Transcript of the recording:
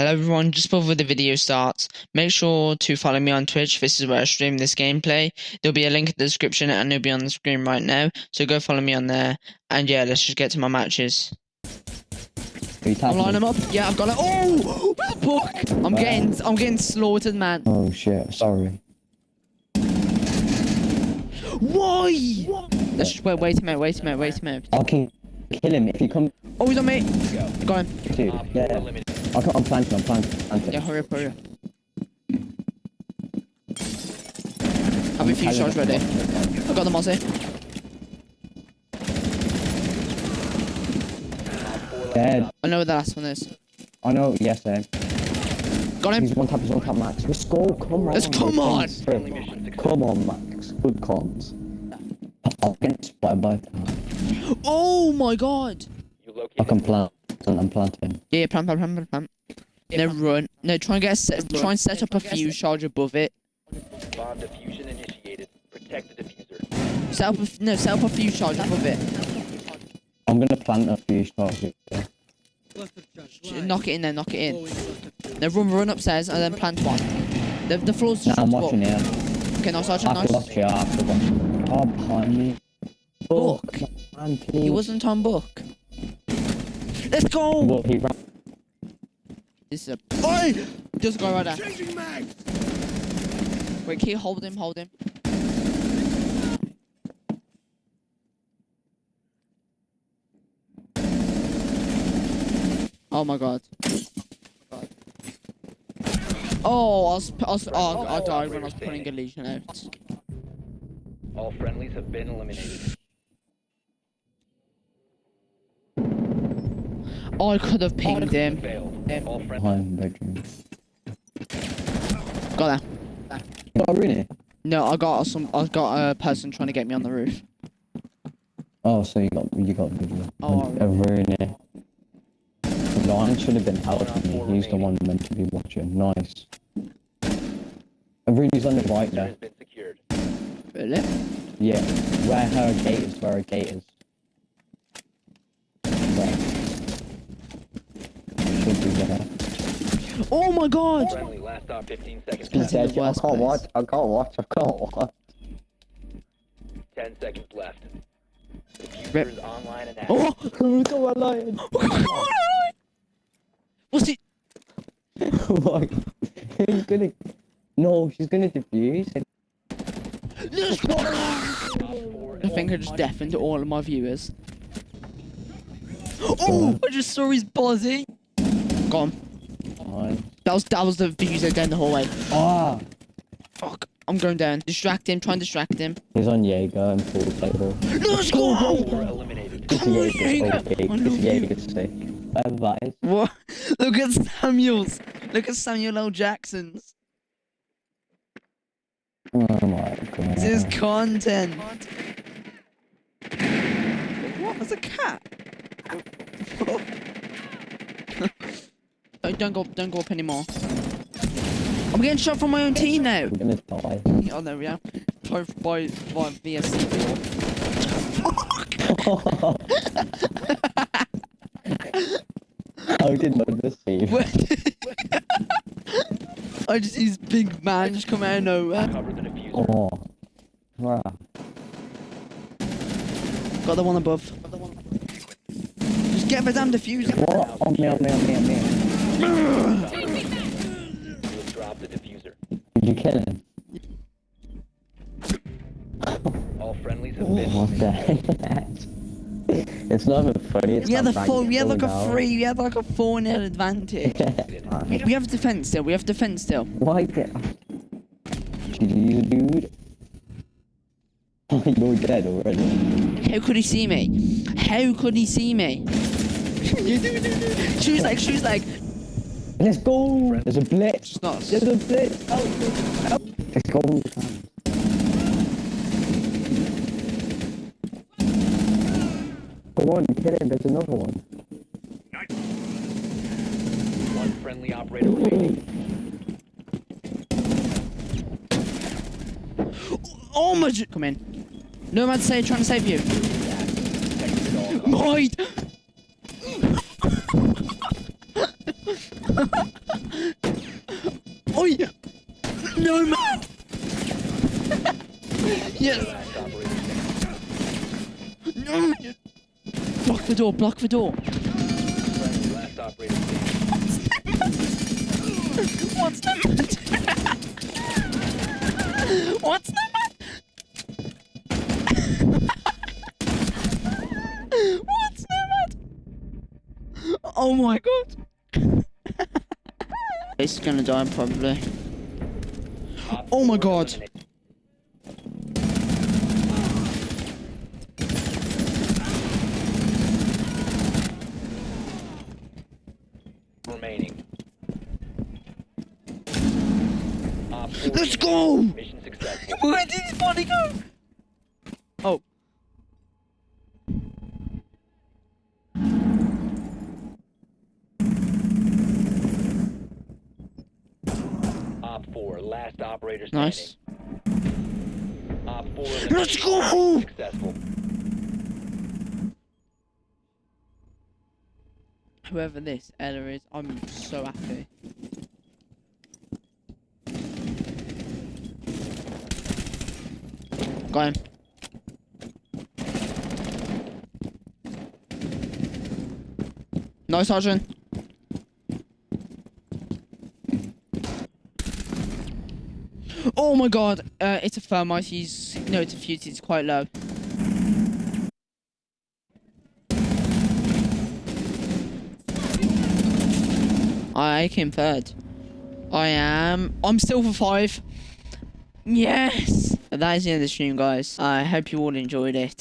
Hello everyone, just before the video starts, make sure to follow me on Twitch, this is where I stream this gameplay. There'll be a link in the description and it'll be on the screen right now, so go follow me on there. And yeah, let's just get to my matches. I'm lining them up. Yeah, I've got it. Oh, book. I'm getting, I'm getting slaughtered, man. Oh shit, sorry. Why? Let's just wait, wait a minute, wait a minute, wait a minute. I'll kill, kill him if you come Oh, he's on me. Got him. to. Yeah. I'll I'm planting, I'm planting. planting. Yeah, hurry up, hurry up. Have a few shots ready. I got the Mozzie. Dead. I know where the last one is. I know, yes, sir. Got him. He's one tap, he's one tap, Max. Let's go, come on. Let's come on. Come on, Max. Good comms. I'll get spotted by. Oh my god. I can plant. I'm planting. Yeah, plant, plant, plant, plant, plant. No, run. No, try and get a set, try and set up a fuse charge above it. Bomb diffusion initiated. Protect the diffuser. Set up a, no, set up a fuse charge above it. I'm gonna plant a few stars. Yeah. Knock it in there, knock it in. No, run, run upstairs and then plant one. The, the floor's Nah, just I'm up. watching here. Okay, nice, Sergeant, I have to nice. watch here, I have to watch. Oh, behind me. Book. Man. He wasn't on book. Let's go! Well, he ran. This is a. Oi! There's a guy right there. Wait, can you hold him? Hold him. Oh my god. Oh, I was, I was, oh, I died when I was putting a legion out. All friendlies have been eliminated. Oh, I could have pinged him. Failed. All friendlies. Behind bedroom. Got that. Oh, really? No, I got some. I got a person trying to get me on the roof. Oh, so you got you got video. Oh, a Rooney. Ryan should have been out helping me. He's the one meant to be watching. Nice. A Rooney's on the right Diffuser there. has been secured. Really? Yeah, where her gate is. Where her gate is. There. Should be there. Oh my god! Friendly. Last stop 15 seconds. That's in the I can't watch. I can't watch. I can't watch. 10 seconds left. Diffuser Rip. is online and active. Oh! Who's the lion? What's it? like, who's gonna? No, she's gonna defuse. it. I think I just deafened all of my viewers. Oh! I just saw his body. Gone. Fine. That was that was the views down the hallway. Ah, Fuck. I'm going down. Distract him. Try and distract him. he's on Jaeger and full table. Let's go! Four eliminated. It's Come on, Jaeger's Jaeger. okay. I love It's you. Jaeger's sick. Whatever that is. What? Look at Samuel's. Look at Samuel L. Jackson's. Oh my god. This is content. What? There's a cat. Don't, go. Don't go up anymore. I'm getting shot from my own team now. We're gonna die. Oh there no, yeah. By by by VSC. I didn't know this scene. I just see this big man just come out of nowhere. Cover the diffuser. Oh. Wow. Got the one above. Just get the damn diffuser. What? Oh, me, oh, me, oh, me, oh, me. You have dropped the diffuser. You kill him? All friendlies have been What the heck? It's not even funny. It's We had not a four. We had like a down. three. We had like a four nil advantage. We have defense still. We have defense still. Why get? Jeez, dude. You're dead already. How could he see me? How could he see me? she was like she was like. Let's go. There's a blitz. It's not. There's a blitz. Help, help. Let's go. Go on, kill him. There's another one. One friendly operator remaining. Oh my! Come in. No man say trying to save you. Protected oh yeah. No man. yes. No. Block the door. Block the door. What's the matter? What's the matter? What's the matter? Oh my god. It's gonna die probably. Oh my God. Remaining. Let's go! Mission successful. Where did his body go? Op four, last operator standing. Nice. Op four Let's go! Successful. Whoever this Ella is, I'm so happy. Got him. No, Sergeant. Oh my god, uh, it's a thermite, he's, no, it's a fuse, it's quite low. I came third. I am. I'm still for five. Yes. That is the end of the stream, guys. I hope you all enjoyed it.